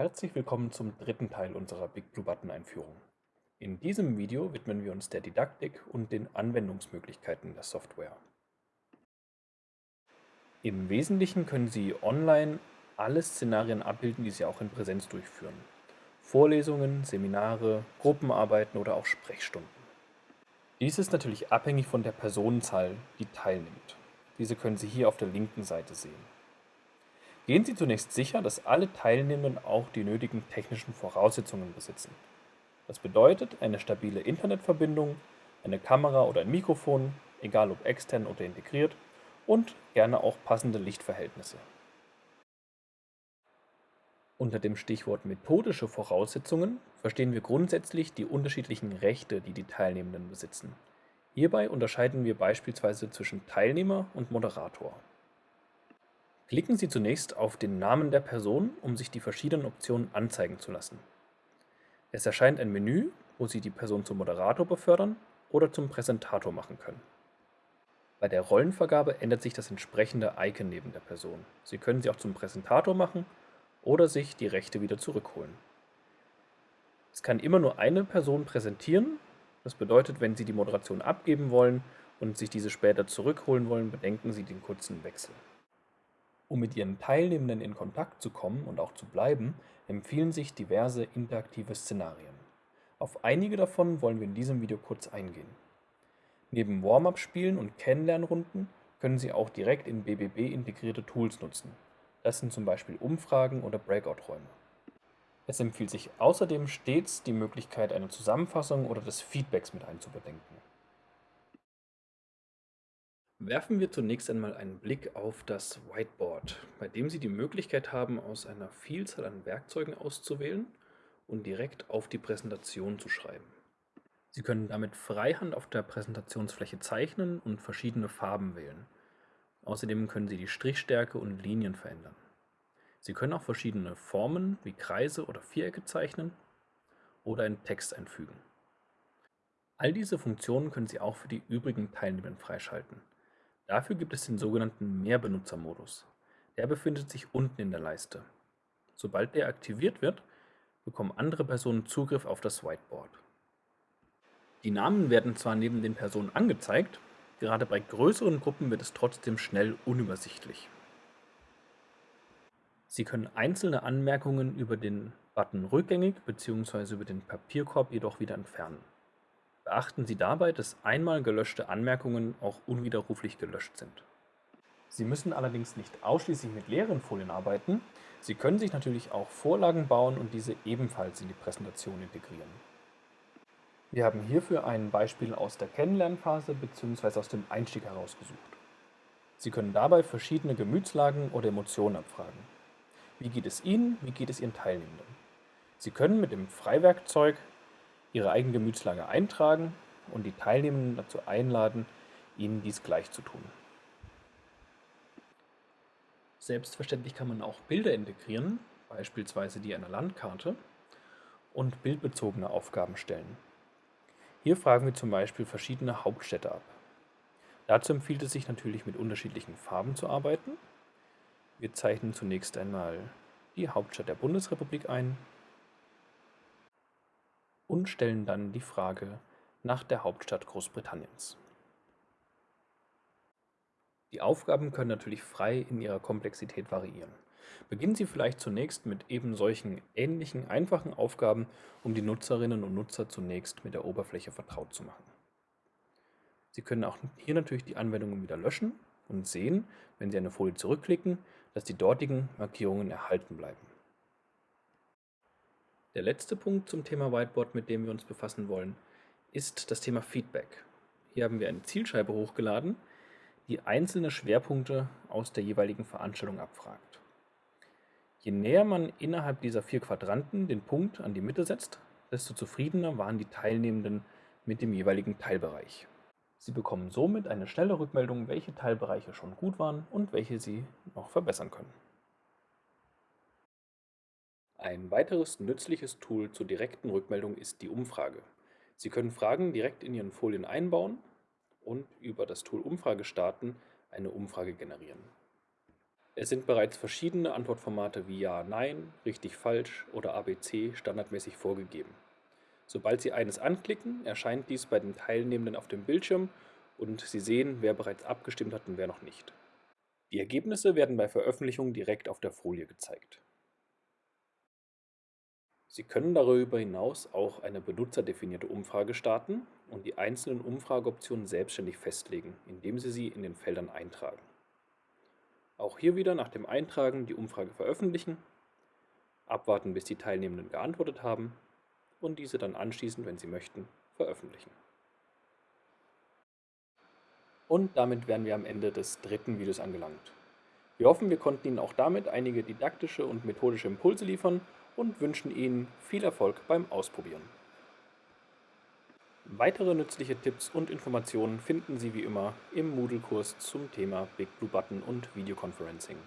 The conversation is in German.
Herzlich willkommen zum dritten Teil unserer Big Blue Button Einführung. In diesem Video widmen wir uns der Didaktik und den Anwendungsmöglichkeiten der Software. Im Wesentlichen können Sie online alle Szenarien abbilden, die Sie auch in Präsenz durchführen. Vorlesungen, Seminare, Gruppenarbeiten oder auch Sprechstunden. Dies ist natürlich abhängig von der Personenzahl, die teilnimmt. Diese können Sie hier auf der linken Seite sehen. Gehen Sie zunächst sicher, dass alle Teilnehmenden auch die nötigen technischen Voraussetzungen besitzen. Das bedeutet eine stabile Internetverbindung, eine Kamera oder ein Mikrofon, egal ob extern oder integriert, und gerne auch passende Lichtverhältnisse. Unter dem Stichwort methodische Voraussetzungen verstehen wir grundsätzlich die unterschiedlichen Rechte, die die Teilnehmenden besitzen. Hierbei unterscheiden wir beispielsweise zwischen Teilnehmer und Moderator. Klicken Sie zunächst auf den Namen der Person, um sich die verschiedenen Optionen anzeigen zu lassen. Es erscheint ein Menü, wo Sie die Person zum Moderator befördern oder zum Präsentator machen können. Bei der Rollenvergabe ändert sich das entsprechende Icon neben der Person. Sie können sie auch zum Präsentator machen oder sich die Rechte wieder zurückholen. Es kann immer nur eine Person präsentieren. Das bedeutet, wenn Sie die Moderation abgeben wollen und sich diese später zurückholen wollen, bedenken Sie den kurzen Wechsel. Um mit ihren Teilnehmenden in Kontakt zu kommen und auch zu bleiben, empfehlen sich diverse interaktive Szenarien. Auf einige davon wollen wir in diesem Video kurz eingehen. Neben Warm-up-Spielen und Kennenlernrunden können Sie auch direkt in BBB integrierte Tools nutzen. Das sind zum Beispiel Umfragen oder Breakout-Räume. Es empfiehlt sich außerdem stets die Möglichkeit einer Zusammenfassung oder des Feedbacks mit einzubedenken. Werfen wir zunächst einmal einen Blick auf das Whiteboard, bei dem Sie die Möglichkeit haben, aus einer Vielzahl an Werkzeugen auszuwählen und direkt auf die Präsentation zu schreiben. Sie können damit freihand auf der Präsentationsfläche zeichnen und verschiedene Farben wählen. Außerdem können Sie die Strichstärke und Linien verändern. Sie können auch verschiedene Formen wie Kreise oder Vierecke zeichnen oder einen Text einfügen. All diese Funktionen können Sie auch für die übrigen Teilnehmer freischalten. Dafür gibt es den sogenannten Mehrbenutzermodus. Der befindet sich unten in der Leiste. Sobald der aktiviert wird, bekommen andere Personen Zugriff auf das Whiteboard. Die Namen werden zwar neben den Personen angezeigt, gerade bei größeren Gruppen wird es trotzdem schnell unübersichtlich. Sie können einzelne Anmerkungen über den Button rückgängig bzw. über den Papierkorb jedoch wieder entfernen. Beachten Sie dabei, dass einmal gelöschte Anmerkungen auch unwiderruflich gelöscht sind. Sie müssen allerdings nicht ausschließlich mit leeren Folien arbeiten. Sie können sich natürlich auch Vorlagen bauen und diese ebenfalls in die Präsentation integrieren. Wir haben hierfür ein Beispiel aus der Kennenlernphase bzw. aus dem Einstieg herausgesucht. Sie können dabei verschiedene Gemütslagen oder Emotionen abfragen. Wie geht es Ihnen, wie geht es Ihren Teilnehmenden? Sie können mit dem Freiwerkzeug ihre eigene Gemütslage eintragen und die Teilnehmenden dazu einladen, ihnen dies gleich zu tun. Selbstverständlich kann man auch Bilder integrieren, beispielsweise die einer Landkarte, und bildbezogene Aufgaben stellen. Hier fragen wir zum Beispiel verschiedene Hauptstädte ab. Dazu empfiehlt es sich natürlich mit unterschiedlichen Farben zu arbeiten. Wir zeichnen zunächst einmal die Hauptstadt der Bundesrepublik ein und stellen dann die Frage nach der Hauptstadt Großbritanniens. Die Aufgaben können natürlich frei in ihrer Komplexität variieren. Beginnen Sie vielleicht zunächst mit eben solchen ähnlichen, einfachen Aufgaben, um die Nutzerinnen und Nutzer zunächst mit der Oberfläche vertraut zu machen. Sie können auch hier natürlich die Anwendungen wieder löschen und sehen, wenn Sie eine Folie zurückklicken, dass die dortigen Markierungen erhalten bleiben. Der letzte Punkt zum Thema Whiteboard, mit dem wir uns befassen wollen, ist das Thema Feedback. Hier haben wir eine Zielscheibe hochgeladen, die einzelne Schwerpunkte aus der jeweiligen Veranstaltung abfragt. Je näher man innerhalb dieser vier Quadranten den Punkt an die Mitte setzt, desto zufriedener waren die Teilnehmenden mit dem jeweiligen Teilbereich. Sie bekommen somit eine schnelle Rückmeldung, welche Teilbereiche schon gut waren und welche Sie noch verbessern können. Ein weiteres nützliches Tool zur direkten Rückmeldung ist die Umfrage. Sie können Fragen direkt in Ihren Folien einbauen und über das Tool Umfrage starten eine Umfrage generieren. Es sind bereits verschiedene Antwortformate wie Ja, Nein, Richtig, Falsch oder ABC standardmäßig vorgegeben. Sobald Sie eines anklicken, erscheint dies bei den Teilnehmenden auf dem Bildschirm und Sie sehen, wer bereits abgestimmt hat und wer noch nicht. Die Ergebnisse werden bei Veröffentlichung direkt auf der Folie gezeigt. Sie können darüber hinaus auch eine benutzerdefinierte Umfrage starten und die einzelnen Umfrageoptionen selbstständig festlegen, indem Sie sie in den Feldern eintragen. Auch hier wieder nach dem Eintragen die Umfrage veröffentlichen, abwarten bis die Teilnehmenden geantwortet haben und diese dann anschließend, wenn Sie möchten, veröffentlichen. Und damit wären wir am Ende des dritten Videos angelangt. Wir hoffen, wir konnten Ihnen auch damit einige didaktische und methodische Impulse liefern und wünschen Ihnen viel Erfolg beim Ausprobieren. Weitere nützliche Tipps und Informationen finden Sie wie immer im Moodle-Kurs zum Thema Big Blue Button und Videoconferencing.